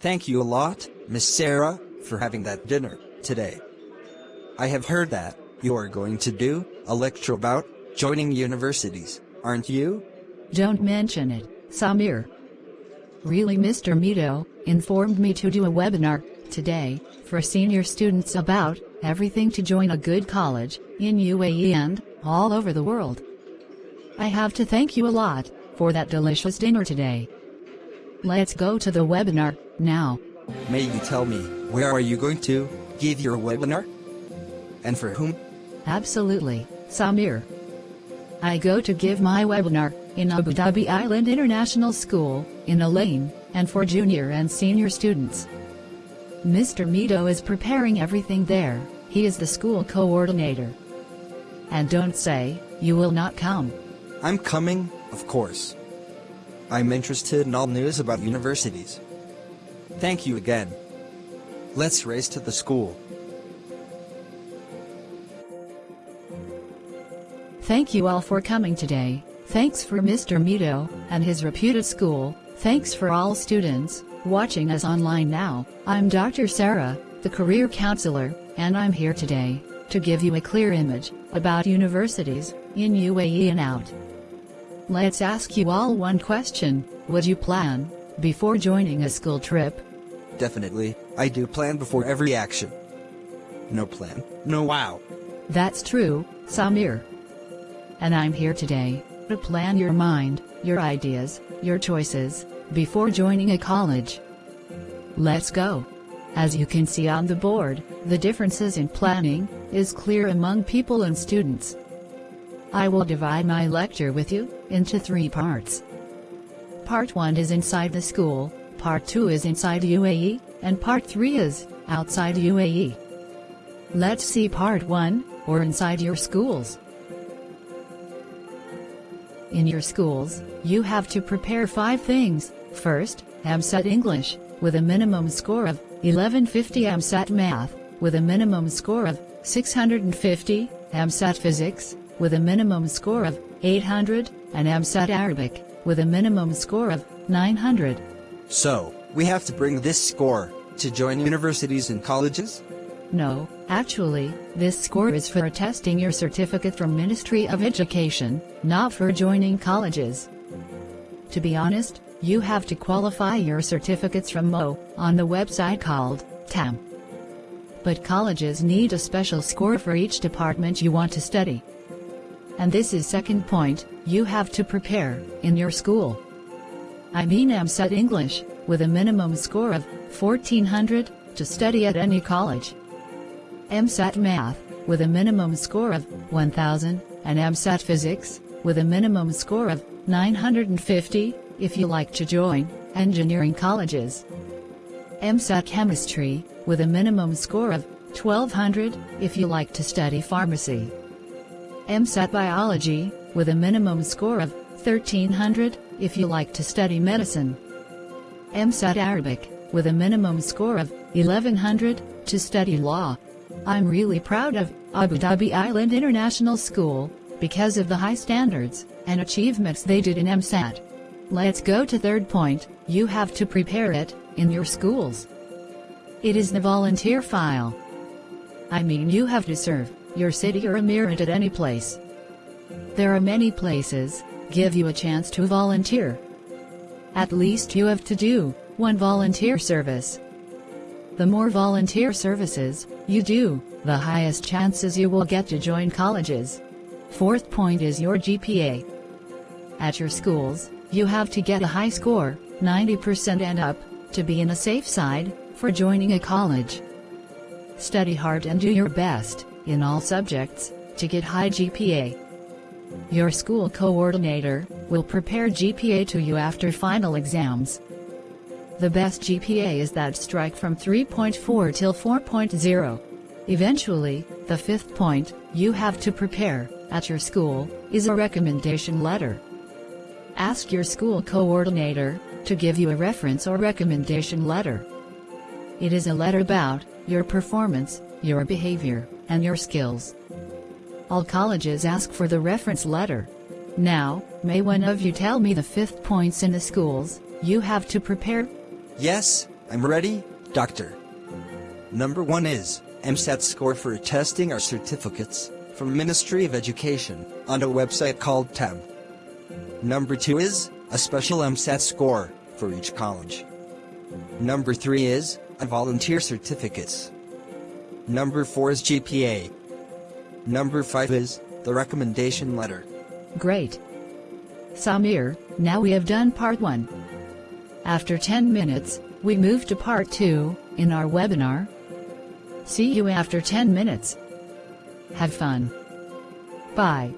Thank you a lot, Miss Sarah, for having that dinner today. I have heard that you are going to do a lecture about joining universities, aren't you? Don't mention it, Samir. Really Mr. Mito informed me to do a webinar today for senior students about everything to join a good college in UAE and all over the world. I have to thank you a lot for that delicious dinner today. Let's go to the webinar now. May you tell me, where are you going to give your webinar? And for whom? Absolutely, Samir. I go to give my webinar in Abu Dhabi Island International School in Al Ain, and for junior and senior students. Mr. Mito is preparing everything there, he is the school coordinator. And don't say, you will not come. I'm coming, of course. I'm interested in all news about universities. Thank you again. Let's race to the school. Thank you all for coming today. Thanks for Mr. Mito and his reputed school. Thanks for all students watching us online now. I'm Dr. Sarah, the career counselor, and I'm here today to give you a clear image about universities in UAE and out. Let's ask you all one question. Would you plan before joining a school trip? Definitely, I do plan before every action. No plan, no wow. That's true, Samir. And I'm here today to plan your mind, your ideas, your choices before joining a college. Let's go. As you can see on the board, the differences in planning is clear among people and students. I will divide my lecture with you into three parts. Part 1 is inside the school, Part 2 is inside UAE, and Part 3 is outside UAE. Let's see Part 1, or inside your schools. In your schools, you have to prepare five things. First, EmSAT English, with a minimum score of 1150 EmSAT Math, with a minimum score of 650, EmSAT Physics, with a minimum score of 800, and EmSAT Arabic, with a minimum score of 900. So, we have to bring this score to join universities and colleges? No, actually, this score is for testing your certificate from Ministry of Education, not for joining colleges. To be honest, you have to qualify your certificates from MO on the website called TAMM. But colleges need a special score for each department you want to study. And this is second point, you have to prepare in your school. I mean EmSAT English, with a minimum score of 1400 to study at any college. EmSAT Math, with a minimum score of 1000, and EmSAT Physics, with a minimum score of 950, if you like to join engineering colleges. EmSAT Chemistry, with a minimum score of 1200, if you like to study pharmacy. EmSAT Biology, with a minimum score of 1300, if you like to study medicine. EmSAT Arabic, with a minimum score of 1100, to study law. I'm really proud of Abu Dhabi Island International School because of the high standards and achievements they did in EmSAT. Let's go to third point, you have to prepare it in your schools. It is the volunteer file. I mean you have to serve your city or a emirate at any place. There are many places give you a chance to volunteer. At least you have to do one volunteer service. The more volunteer services you do, the highest chances you will get to join colleges. Fourth point is your GPA. At your schools, you have to get a high score, 90% and up, to be in a safe side for joining a college. Study hard and do your best in all subjects to get high GPA. Your school coordinator will prepare GPA to you after final exams. The best GPA is that strike from 3.4 till 4.0. Eventually, the fifth point you have to prepare at your school is a recommendation letter. Ask your school coordinator to give you a reference or recommendation letter. It is a letter about your performance, your behavior, and your skills. All colleges ask for the reference letter. Now, may one of you tell me the fifth points in the schools you have to prepare? Yes, I'm ready, doctor. Number 1 is EmSAT score for testing our certificates from Ministry of Education on a website called TAB. Number 2 is a special EmSAT score for each college. Number 3 is a volunteer certificates. Number 4 is GPA. Number 5 is the recommendation letter. Great. Samir, now we have done part 1. After 10 minutes, we move to part 2 in our webinar. See you after 10 minutes. Have fun. Bye.